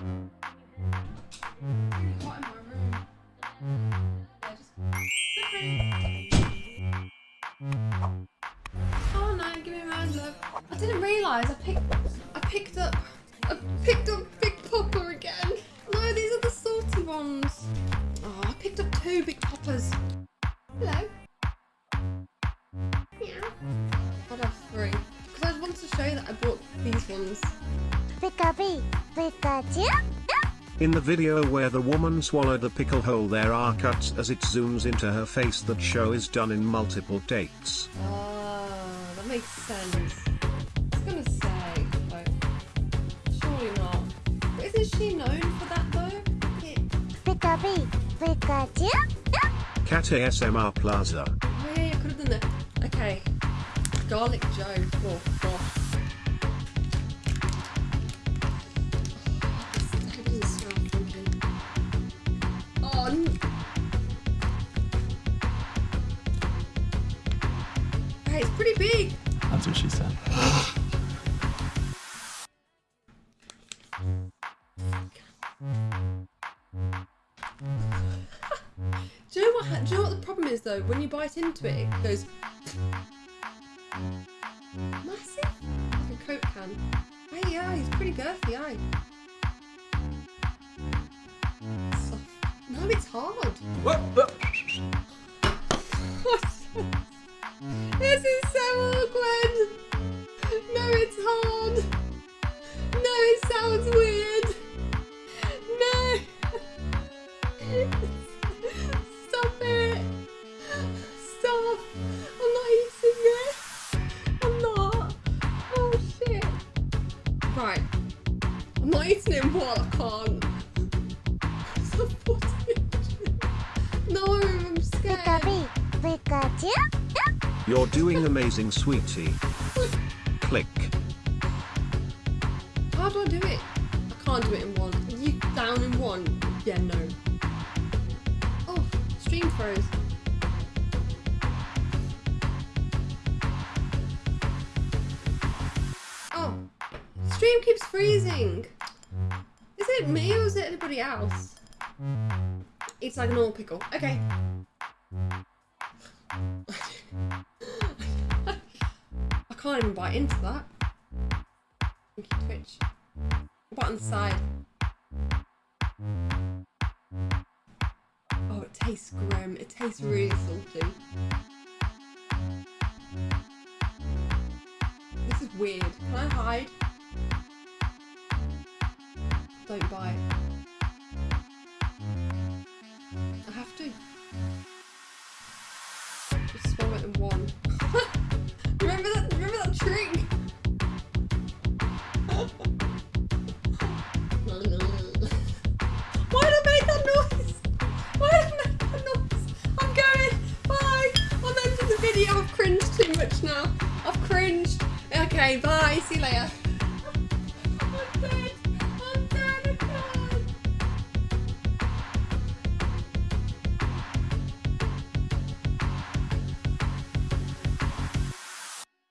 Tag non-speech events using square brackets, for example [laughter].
Oh no, give me. I didn't realise I picked I picked up I picked up Big Popper again. No, these are the salty ones. Oh, I picked up two Big Poppers. Hello. Yeah. Three. Because I wanted to show you that I bought these ones. Pikachu, Pikachu. In the video where the woman swallowed the pickle whole there are cuts as it zooms into her face that show is done in multiple takes. Oh, that makes sense. I was gonna say, like, surely not. But isn't she known for that though? Yeah. Pikachu, Pikachu. Cat ASMR Plaza. Oh yeah, I could have done that. Okay. Garlic Joe. Oh gosh. Pretty big. That's what she said. Do you know what? Do you know what the problem is though? When you bite into it, it goes massive, like a coke can. Hey, yeah, he's pretty girthy, aye. Soft. No, it's hard. What? Sounds weird. No. Stop it. Stop. I'm not eating it. I'm not. Oh shit. Right. I'm not eating it what I can't. Stop. No, I'm scared. Pikachu, Pikachu. You're doing amazing, sweetie. Click. How do I do it? I can't do it in one. Are you down in one? Yeah, no. Oh, stream froze. Oh, stream keeps freezing. Is it me or is it anybody else? It's like an all pickle. Okay. [laughs] I can't even bite into that. Thank you, Twitch. On side? Oh, it tastes grim. It tastes really salty. This is weird. Can I hide? Don't bite. I have to. Just swallow it in one. Okay, bye. See you later.